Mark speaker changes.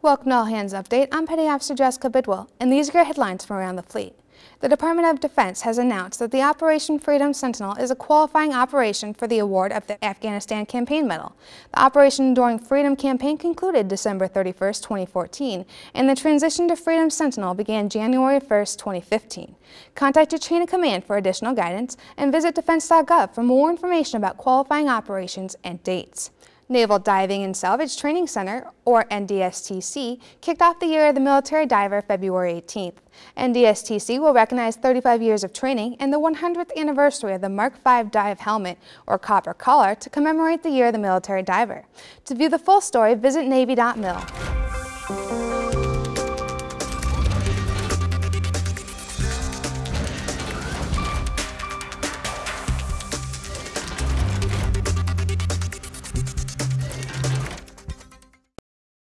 Speaker 1: Welcome to All Hands Update. I'm Petty Officer Jessica Bidwell, and these are your headlines from around the fleet. The Department of Defense has announced that the Operation Freedom Sentinel is a qualifying operation for the award of the Afghanistan Campaign Medal. The Operation Enduring Freedom campaign concluded December 31, 2014, and the transition to Freedom Sentinel began January 1, 2015. Contact your chain of command for additional guidance and visit defense.gov for more information about qualifying operations and dates. Naval Diving and Salvage Training Center, or NDSTC, kicked off the Year of the Military Diver February 18th. NDSTC will recognize 35 years of training and the 100th anniversary of the Mark V dive helmet, or copper collar, to commemorate the Year of the Military Diver. To view the full story, visit Navy.mil.